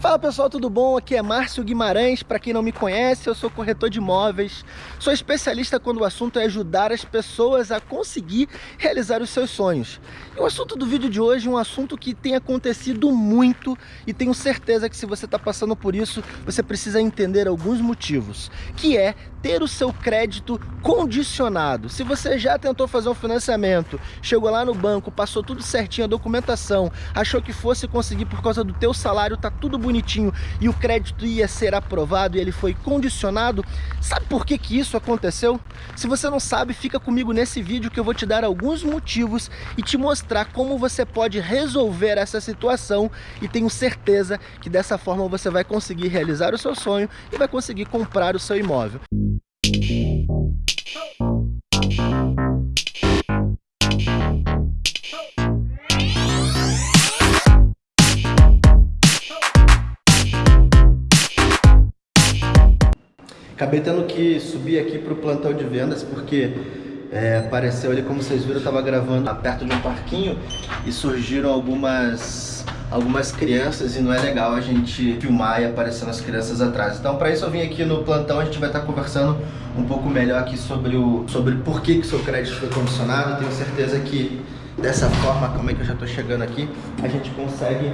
Fala pessoal, tudo bom? Aqui é Márcio Guimarães. Para quem não me conhece, eu sou corretor de imóveis. Sou especialista quando o assunto é ajudar as pessoas a conseguir realizar os seus sonhos. E o assunto do vídeo de hoje é um assunto que tem acontecido muito e tenho certeza que se você está passando por isso, você precisa entender alguns motivos, que é ter o seu crédito condicionado. Se você já tentou fazer um financiamento, chegou lá no banco, passou tudo certinho, a documentação, achou que fosse conseguir por causa do teu salário, tá tudo bonito bonitinho e o crédito ia ser aprovado e ele foi condicionado, sabe por que que isso aconteceu? Se você não sabe, fica comigo nesse vídeo que eu vou te dar alguns motivos e te mostrar como você pode resolver essa situação e tenho certeza que dessa forma você vai conseguir realizar o seu sonho e vai conseguir comprar o seu imóvel. Acabei tendo que subir aqui para o plantão de vendas porque é, apareceu ali, como vocês viram, eu estava gravando perto de um parquinho e surgiram algumas algumas crianças e não é legal a gente filmar e aparecendo as crianças atrás. Então para isso eu vim aqui no plantão, a gente vai estar conversando um pouco melhor aqui sobre o sobre por que, que seu crédito foi condicionado. Tenho certeza que dessa forma, como é que eu já estou chegando aqui, a gente consegue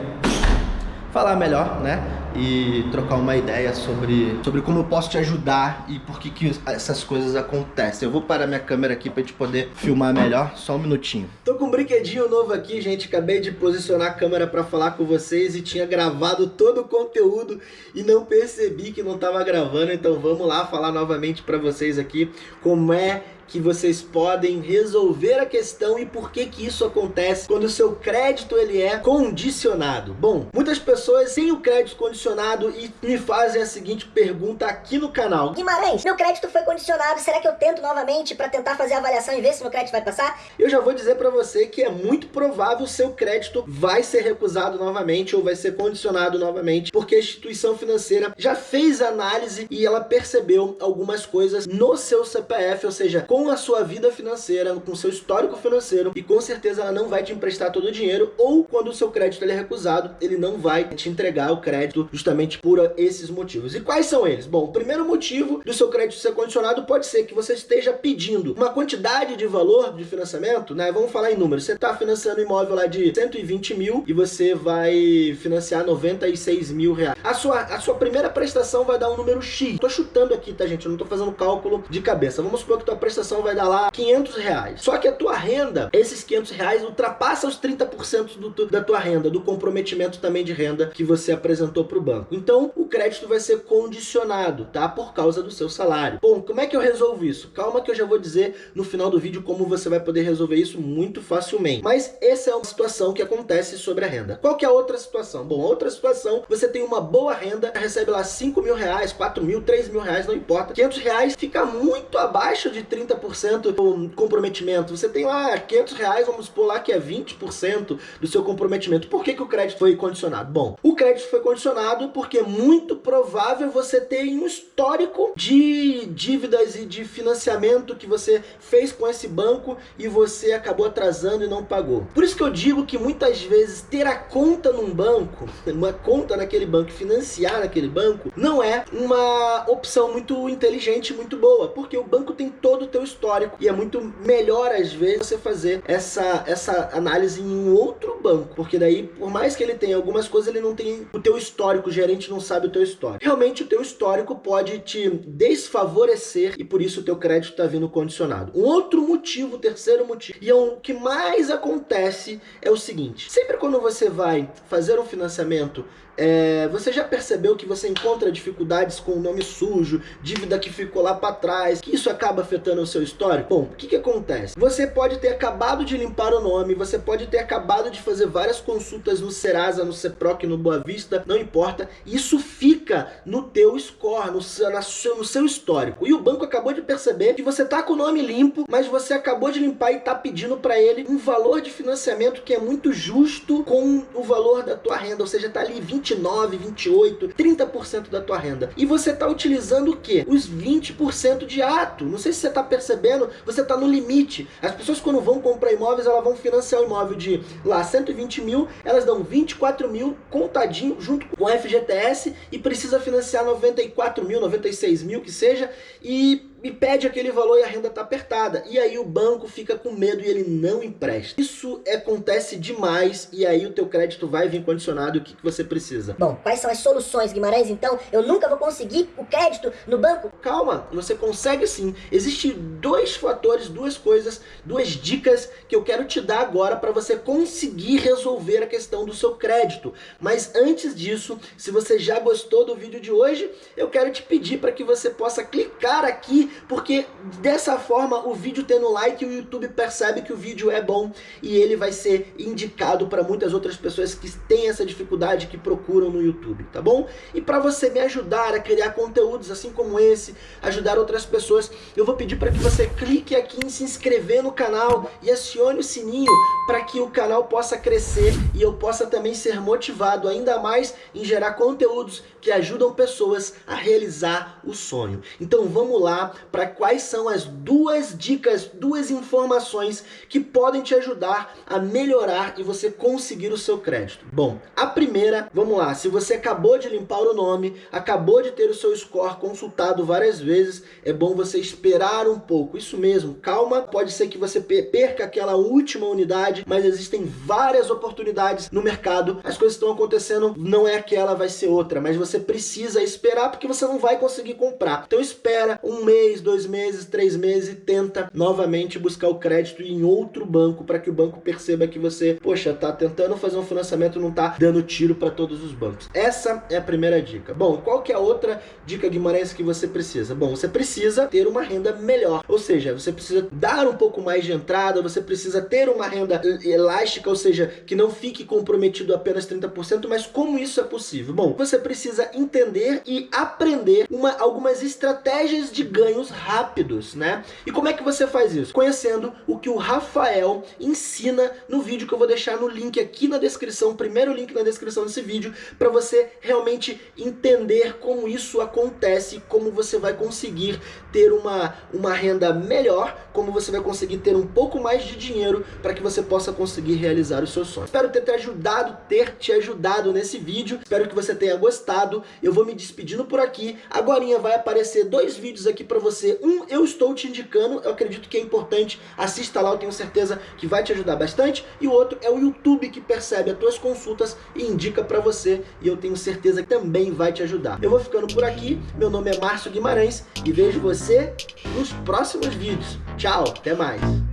falar melhor, né? E trocar uma ideia sobre, sobre como eu posso te ajudar e por que, que essas coisas acontecem. Eu vou parar minha câmera aqui pra gente poder filmar melhor, só um minutinho. Tô com um brinquedinho novo aqui, gente. Acabei de posicionar a câmera pra falar com vocês e tinha gravado todo o conteúdo e não percebi que não tava gravando. Então vamos lá falar novamente pra vocês aqui como é que vocês podem resolver a questão e por que que isso acontece quando o seu crédito ele é condicionado. Bom, muitas pessoas têm o crédito condicionado e me fazem a seguinte pergunta aqui no canal. Guimarães, meu crédito foi condicionado, será que eu tento novamente para tentar fazer a avaliação e ver se meu crédito vai passar? Eu já vou dizer para você que é muito provável o seu crédito vai ser recusado novamente ou vai ser condicionado novamente, porque a instituição financeira já fez análise e ela percebeu algumas coisas no seu CPF, ou seja, com a sua vida financeira, com seu histórico financeiro e com certeza ela não vai te emprestar todo o dinheiro ou quando o seu crédito é recusado, ele não vai te entregar o crédito justamente por esses motivos. E quais são eles? Bom, o primeiro motivo do seu crédito ser condicionado pode ser que você esteja pedindo uma quantidade de valor de financiamento, né? Vamos falar em números. Você está financiando um imóvel lá de 120 mil e você vai financiar 96 mil reais. A sua, a sua primeira prestação vai dar um número X. Tô chutando aqui, tá, gente? Eu não tô fazendo cálculo de cabeça. Vamos supor que tua prestação vai dar lá 500 reais. Só que a tua renda, esses 500 reais ultrapassa os 30% do, da tua renda, do comprometimento também de renda que você apresentou para o banco. Então, o crédito vai ser condicionado, tá? Por causa do seu salário. Bom, como é que eu resolvo isso? Calma que eu já vou dizer no final do vídeo como você vai poder resolver isso muito facilmente. Mas essa é uma situação que acontece sobre a renda. Qual que é a outra situação? Bom, outra situação, você tem uma boa renda, recebe lá 5 mil reais, 4 mil, 3 mil reais, não importa. 500 reais fica muito abaixo de 30 30% do comprometimento. Você tem lá 500 reais, vamos supor lá que é 20% do seu comprometimento. Por que, que o crédito foi condicionado? Bom, o crédito foi condicionado porque é muito provável você ter um histórico de dívidas e de financiamento que você fez com esse banco e você acabou atrasando e não pagou. Por isso que eu digo que muitas vezes ter a conta num banco, uma conta naquele banco, financiar naquele banco, não é uma opção muito inteligente, muito boa, porque o banco tem todo o teu histórico e é muito melhor às vezes você fazer essa, essa análise em um outro banco, porque daí por mais que ele tenha algumas coisas, ele não tem o teu histórico, o gerente não sabe o teu histórico. Realmente o teu histórico pode te desfavorecer e por isso o teu crédito está vindo condicionado. Um outro motivo, terceiro motivo, e é o que mais acontece é o seguinte, sempre quando você vai fazer um financiamento é, você já percebeu que você encontra dificuldades com o nome sujo, dívida que ficou lá para trás, que isso acaba afetando o seu histórico? Bom, o que, que acontece? Você pode ter acabado de limpar o nome, você pode ter acabado de fazer várias consultas no Serasa, no CEPROC, no Boa Vista, não importa, isso fica fica no teu score, no seu, no seu histórico. E o banco acabou de perceber que você tá com o nome limpo, mas você acabou de limpar e tá pedindo para ele um valor de financiamento que é muito justo com o valor da tua renda, ou seja, tá ali 29, 28, 30% da tua renda. E você tá utilizando o quê? Os 20% de ato. Não sei se você tá percebendo, você tá no limite. As pessoas quando vão comprar imóveis, elas vão financiar o imóvel de lá 120 mil, elas dão 24 mil contadinho junto com o FGTS e precisa financiar 94 mil, 96 mil que seja, e e pede aquele valor e a renda está apertada. E aí o banco fica com medo e ele não empresta. Isso acontece demais e aí o teu crédito vai vir condicionado. O que, que você precisa? Bom, quais são as soluções, Guimarães? Então, eu nunca vou conseguir o crédito no banco? Calma, você consegue sim. Existem dois fatores, duas coisas, duas dicas que eu quero te dar agora para você conseguir resolver a questão do seu crédito. Mas antes disso, se você já gostou do vídeo de hoje, eu quero te pedir para que você possa clicar aqui porque dessa forma o vídeo tendo like, o YouTube percebe que o vídeo é bom e ele vai ser indicado para muitas outras pessoas que têm essa dificuldade, que procuram no YouTube, tá bom? E para você me ajudar a criar conteúdos assim como esse, ajudar outras pessoas, eu vou pedir para que você clique aqui em se inscrever no canal e acione o sininho para que o canal possa crescer e eu possa também ser motivado ainda mais em gerar conteúdos que ajudam pessoas a realizar o sonho. Então vamos lá para quais são as duas dicas, duas informações que podem te ajudar a melhorar e você conseguir o seu crédito. Bom, a primeira, vamos lá, se você acabou de limpar o nome, acabou de ter o seu score consultado várias vezes, é bom você esperar um pouco. Isso mesmo, calma, pode ser que você perca aquela última unidade, mas existem várias oportunidades no mercado, as coisas estão acontecendo, não é aquela, vai ser outra, mas você precisa esperar porque você não vai conseguir comprar. Então espera um mês, dois meses, três meses e tenta novamente buscar o crédito em outro banco para que o banco perceba que você, poxa, tá tentando fazer um financiamento não tá dando tiro para todos os bancos. Essa é a primeira dica. Bom, qual que é a outra dica Guimarães que você precisa? Bom, você precisa ter uma renda melhor, ou seja, você precisa dar um pouco mais de entrada, você precisa ter uma renda elástica, ou seja, que não fique comprometido apenas 30%, mas como isso é possível? Bom, você precisa entender e aprender uma, algumas estratégias de rápidos, né? E como é que você faz isso? Conhecendo o que o Rafael ensina no vídeo que eu vou deixar no link aqui na descrição, primeiro link na descrição desse vídeo, para você realmente entender como isso acontece, como você vai conseguir ter uma, uma renda melhor, como você vai conseguir ter um pouco mais de dinheiro para que você possa conseguir realizar os seus sonhos. Espero ter te ajudado, ter te ajudado nesse vídeo, espero que você tenha gostado, eu vou me despedindo por aqui, agora vai aparecer dois vídeos aqui para você, um eu estou te indicando, eu acredito que é importante, assista lá, eu tenho certeza que vai te ajudar bastante, e o outro é o YouTube que percebe as tuas consultas e indica para você, e eu tenho certeza que também vai te ajudar. Eu vou ficando por aqui, meu nome é Márcio Guimarães, e vejo você nos próximos vídeos. Tchau, até mais!